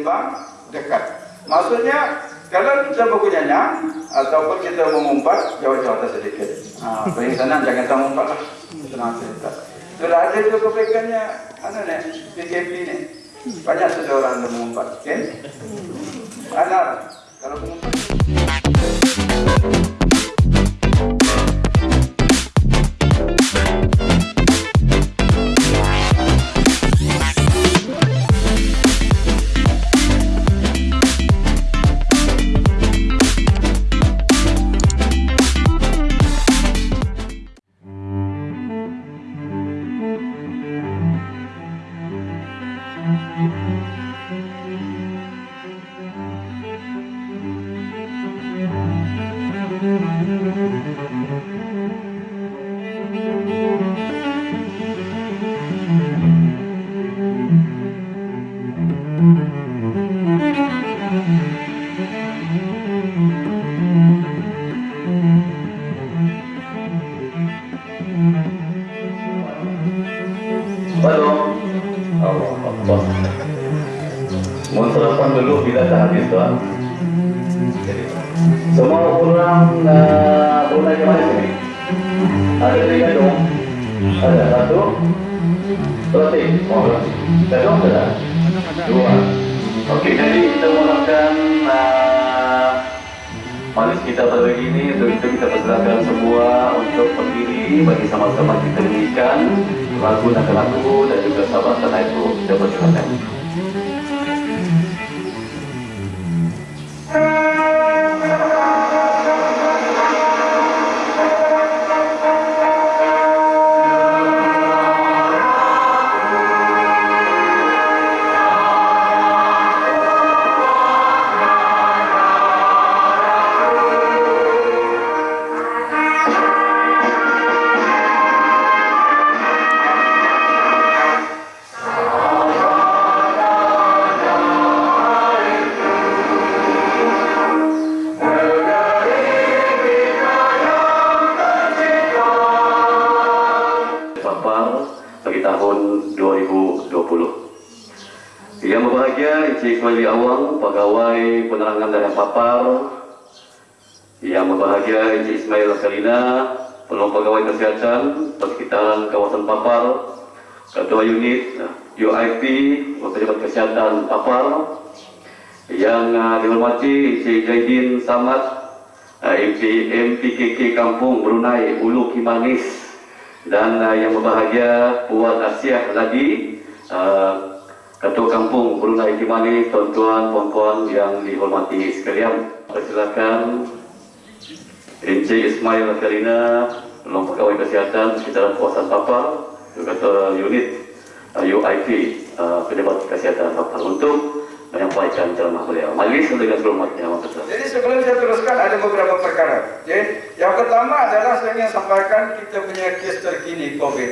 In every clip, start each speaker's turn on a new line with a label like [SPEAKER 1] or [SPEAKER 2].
[SPEAKER 1] Timbang dekat. Maksudnya kalau kita berkunyanyi ataupun kita mengumpat jauh-jauh atas sedikit. Ha, paling senang jangan tak mengumpat lah. Senang cerita. Sudah ada tu kebaikannya, mana ni, PKP ni. Banyak sudah orang mengumpat. Okay? Anak, kalau mengumpat.
[SPEAKER 2] Tuan. Jadi, semua orang uh, orang yang mana sini? Ada tiga dong. Ada satu. Berarti, oh, Gadong ada? Dua. Okey, jadi kita mulakan uh, Manis kita pada ini untuk itu kita persilakan semua untuk berdiri bagi sama-sama kita nyanyikan lagu dan lagu dan juga sahabat tanah itu kita persilakan. Pegawai Penerangan dan Papar. Yang berbahagia Encik Ismail Kalina, Penolong Pegawai Kesihatan Persekitaran Kawasan Papar. Ketua Unit UIP, Pejabat Kesihatan Papar. Yang uh, dihormati Encik Jaidin Samad, uh, MP, MPKK Kampung Brunei Ulu Kimanis dan uh, yang berbahagia Puan Asyah Ladi uh, Ketua Kampung Brunei Kimani tuan-tuan puan-puan yang dihormati sekalian persilakan Encik Ismail Karina Penolong Pegawai Kesihatan Sekitaran Kawasan Papar juga Unit uh, UIP uh, Pejabat Kesihatan Papar untuk menyampaikan ceramah beliau. Majlis dengan Mohon Maaf.
[SPEAKER 1] Jadi sebelum saya teruskan ada beberapa perkara. Okay? Yang pertama adalah saya ingin sampaikan kita punya kes terkini COVID.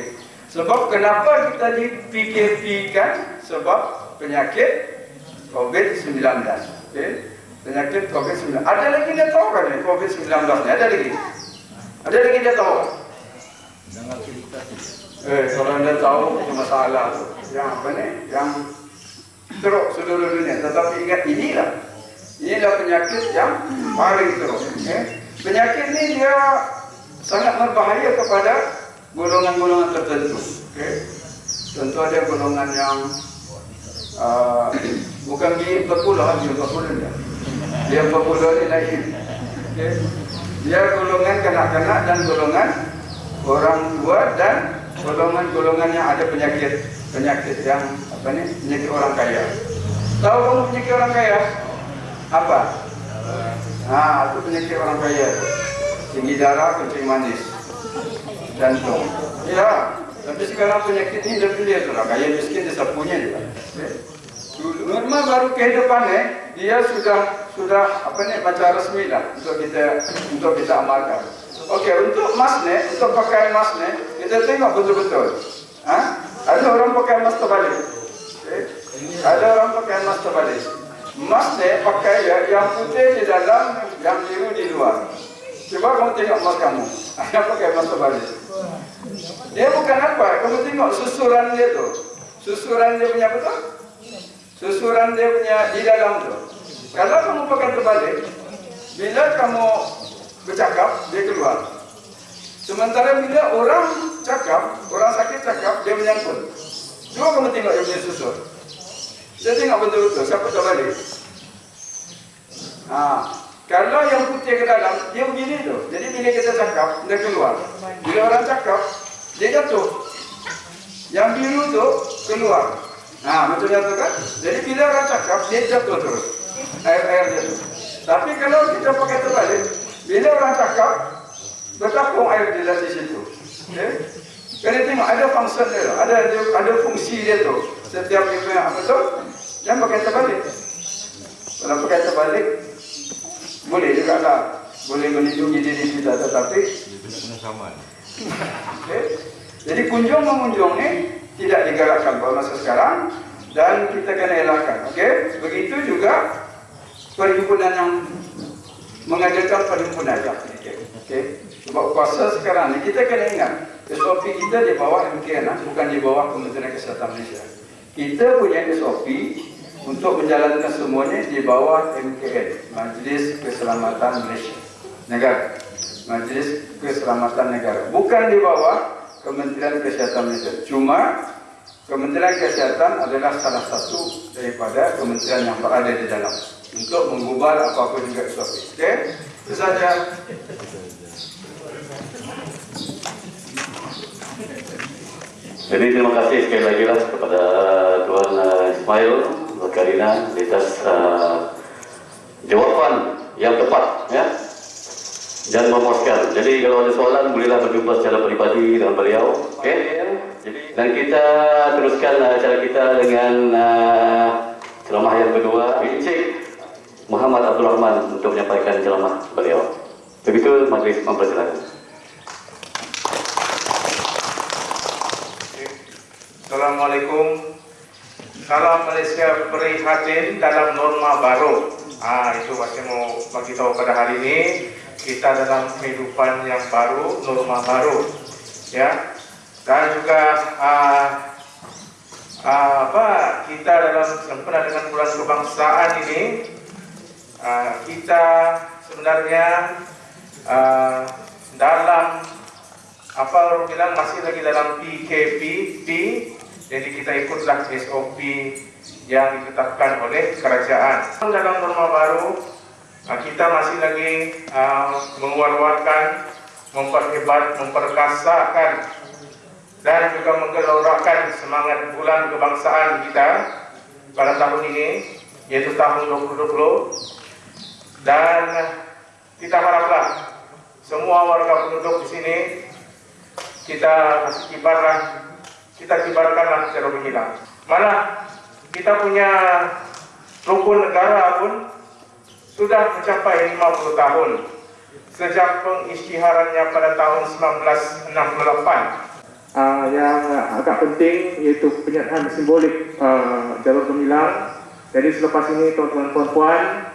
[SPEAKER 1] Sebab kenapa kita di PKP kan? Sebab penyakit COVID-19. Okay? Penyakit COVID-19. Ada lagi dia tahu kan ni COVID-19 ni? Ada lagi? Ada lagi dia tahu? Eh, kalau anda tahu itu masalah tu. Yang apa ni? Yang teruk seluruh dunia. Tetapi ingat inilah. Inilah penyakit yang paling teruk. Okay? Penyakit ni dia sangat berbahaya kepada golongan-golongan tertentu. Okay? Tentu ada golongan yang uh, bukan di 40 dia 40 dia. Dia 40 ni lagi. Okay? Dia golongan kanak-kanak dan golongan orang tua dan golongan-golongan yang ada penyakit penyakit yang apa ni penyakit orang kaya. Tahu kamu penyakit orang kaya? Apa? Ah, itu penyakit orang kaya. Tinggi darah, kencing manis, jantung. Ya, tapi sekarang penyakit ini dah pilih lah. Kaya miskin dia sapunya juga. Norma baru kehidupan eh, dia sudah sudah apa ni baca resmi lah untuk kita untuk kita amalkan. Okey, untuk emas ni, untuk pakai emas ni, kita tengok betul-betul. Ha? Ada orang pakai emas terbalik. Okay? Ada orang pakai emas terbalik. Emas ni pakai ya, yang putih di dalam, yang biru di luar. Cuba kamu tengok emas kamu. Yang pakai emas terbalik. Dia bukan apa, kamu tengok susuran dia tu. Susuran dia punya betul? Susuran dia punya di dalam tu. Kalau kamu pakai terbalik, bila kamu bercakap, dia keluar. Sementara bila orang cakap, orang sakit cakap, dia menyangkut. Cuba kamu tengok dia punya susur. Dia tengok betul-betul, siapa terbalik. Ha. Kalau yang putih ke dalam, dia begini tu. Jadi bila kita cakap, dia keluar. Bila orang cakap, dia jatuh. Yang biru tu keluar. Ha, macam tu kan? Jadi bila orang cakap, dia jatuh terus. Air-air jatuh. Tapi kalau kita pakai terbalik, bila orang cakap, bertapung air di dalam di situ. Okay? Kena tengok ada fungsi dia, tu. ada ada, ada fungsi dia tu. Setiap itu yang apa tu? Jangan pakai terbalik. Kalau pakai terbalik, boleh juga lah. Boleh melindungi diri kita, tetapi okay? Jadi kunjung mengunjung ni tidak digalakkan pada masa sekarang dan kita kena elakkan. Okey? Begitu juga perhimpunan yang mengadakan perhimpunan yang Okey? Sebab puasa sekarang ni kita kena ingat SOP kita di bawah MKN bukan di bawah Kementerian Kesihatan Malaysia. Kita punya SOP untuk menjalankan semuanya di bawah MKN, Majlis Keselamatan Malaysia. Negara. Majlis Keselamatan Negara. Bukan di bawah Kementerian Kesihatan Malaysia. Cuma Kementerian Kesihatan adalah salah satu daripada kementerian yang berada di dalam untuk mengubah apa-apa juga SOP. Okey? Itu saja.
[SPEAKER 2] Jadi terima kasih sekali lagi lah kepada Tuan uh, Ismail Karina atas uh, jawapan yang tepat ya dan memuaskan. Jadi kalau ada soalan bolehlah berjumpa secara peribadi dengan beliau. Okey. Dan kita teruskan uh, acara kita dengan uh, ceramah yang kedua Encik Muhammad Abdul Rahman untuk menyampaikan ceramah beliau. Begitu majlis mempersilakan.
[SPEAKER 3] Assalamualaikum. Salam Malaysia prihatin dalam norma baru. Ah itu pasti mau bagi tahu pada hari ini kita dalam kehidupan yang baru, norma baru, ya. Dan juga ah, ah, apa kita dalam sempurna dengan bulan kebangsaan ini ah, kita sebenarnya ah, dalam apa orang bilang masih lagi dalam PKP, P, jadi kita ikutlah SOP yang ditetapkan oleh kerajaan. Dalam norma baru, ah, kita masih lagi uh, mengeluarkan, memperhebat, memperkasakan dan juga menggelorakan semangat bulan kebangsaan kita pada tahun ini, yaitu tahun 2020. Dan kita haraplah semua warga penduduk di sini kita kasih kibarlah, kita kibarkanlah secara menghilang. Malah kita punya rukun negara pun sudah mencapai 50 tahun sejak pengisytiharannya pada tahun 1968. Uh, yang agak penting iaitu penyertaan simbolik uh, jalur gemilang. Jadi selepas ini tuan-tuan puan-puan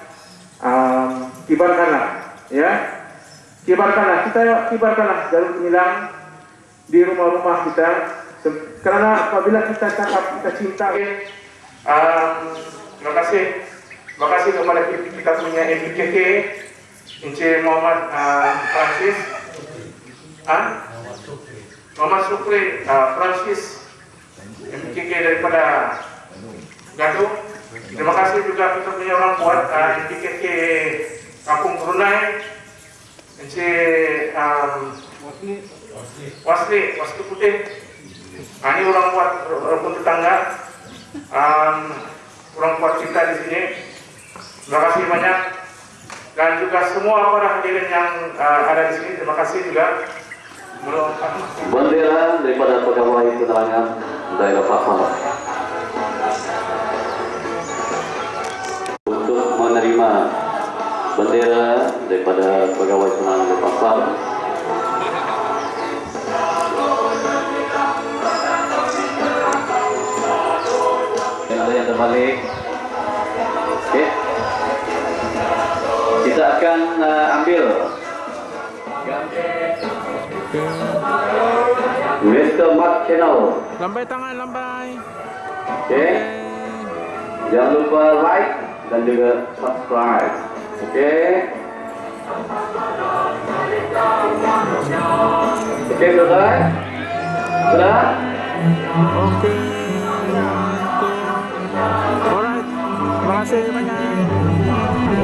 [SPEAKER 3] um, kibarkanlah ya kibarkanlah kita kibarkanlah jalur gemilang di rumah-rumah kita kerana apabila kita cakap kita cinta um, terima kasih terima kasih kepada kita punya MPKK Encik Muhammad uh, Francis uh, Muhammad Supri uh, Francis MPKK daripada Gaduh terima kasih juga kita punya orang buat uh, MPKK Kampung Brunei Encik um, Wasli, wasli putih. Nah, ini orang kuat rukun tetangga. Um, orang kuat kita di sini. Terima kasih banyak. Dan juga semua para hadirin yang uh, ada di sini. Terima kasih juga.
[SPEAKER 2] Bendera daripada pegawai penerangan daerah Papua untuk menerima bendera daripada pegawai penerangan daerah Papua yang terbalik. Uh, ambil Mr. Mark Channel.
[SPEAKER 4] Lambai tangan, lambai.
[SPEAKER 2] Okay. Jangan lupa like dan juga subscribe. Oke. Oke, selesai? Sudah?
[SPEAKER 4] Oke. Alright. Terima kasih banyak.